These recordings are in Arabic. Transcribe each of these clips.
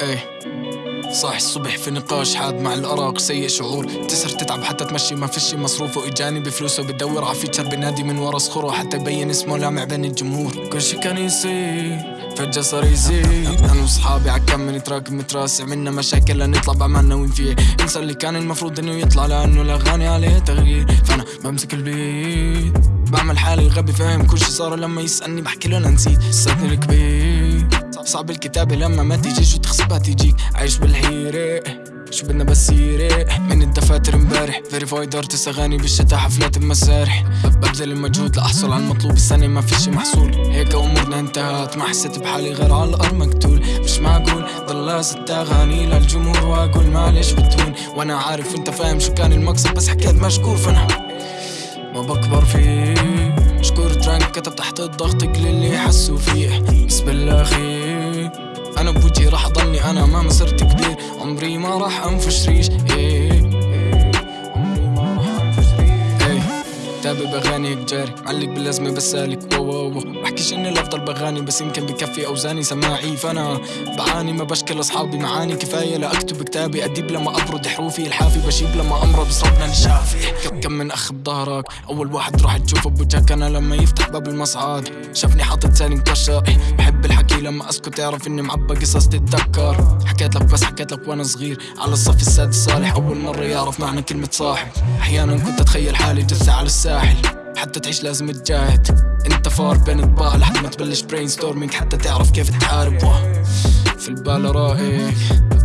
إيه. صاح الصبح في نقاش حاد مع الأراق سيء شعور. تسهر تتعب حتى تمشي. ما فيش مصروفه إجاني بفلوسه. بتدور على فيتشر بنادي من ورا صخوره حتى يبين اسمه لامع بين الجمهور. كل شي كان يصير فجأة صار يزيد. أنا وصحابي عكم نتراكم متراسع. منا مشاكل لنطلع بعملنا وين فيه. انسى اللي كان المفروض إنه يطلع لأنه الأغاني عليه تغيير. فأنا بمسك البيت. بعمل حالي غبي فاهم؟ كل شي صار لما يسألني بحكي له أنا نسيت. لساتني الكبير. صعب الكتابة لما ما تيجي شو تخصبها تيجيك عايش بالحيرة شو بدنا بس يريح من الدفاتر امبارح فيريفايد ارتس اغاني بالشتا حفلات بمسارح ببذل المجهود لأحصل على المطلوب السنة ما فيش محصول. هيك أمورنا انتهت ما حسيت بحالي غير على الأرض مقتول. مش معقول ضل ست اغاني للجمهور وأقول معلش بتهون. وأنا عارف أنت فاهم شو كان المقصد بس حكيت مشكور فأنا ما بكبر فيه. كتب تحت الضغط كل اللي حسوا فيه. بس بالاخير أنا بوجهي راح اضلني أنا ما صرت كبير. عمري ما راح أنفش ريش. إيه. جاري معلق باللازمة بس سالك. واو واو بحكيش إني الأفضل بغاني بس يمكن بكفي أوزاني سماعي. فأنا بعاني ما بشكل أصحابي. معاني كفاية لاكتب كتابي. أديب لما أبرد حروفي. الحافي بشيب لما أمرض بس ربنا الشافي. كم- من أخ بظهرك؟ أول واحد راح تشوفه بوجهك أنا لما يفتح باب المصعد شافني حاطط لساني مكشر بحب الحكي لما أسكت. تعرف إني معبى قصص تتذكر. حكيت لك بس حكيت لك وأنا صغير. على الصف السادس صالح. أول مرة يعرف معنى كلمة صاحب. أحيانا كنت أتخيل حالي جثة على الساحل. حتى تعيش لازم تجاهد انت فار بين اطباق لحد ما تبلش brainstorming حتى تعرف كيف تحارب. في البال رايق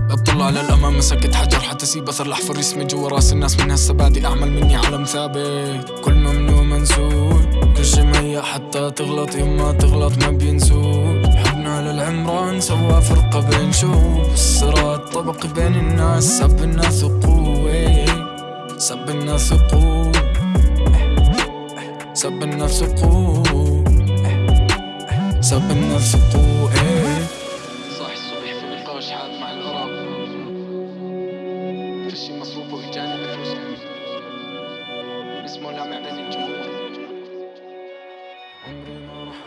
بطلع للأمام مسكت حجر حتى سيب أثر الأحفر اسمي جوا رأس الناس. من هسه بادي اعمل مني علم ثابت. كل ممنوع منسول كل شي حتى تغلط. يما تغلط ما بينسول حبنا للعمران سوا فرقة بين شو الصراط طبق بين الناس سب الناس قوة. سب الناس قوة. سب الناس قوة سب الناس قوة صاح الصبح في نقاش حاد مع فشي بفلوس. اسمه بين الجمهور عمري ما راح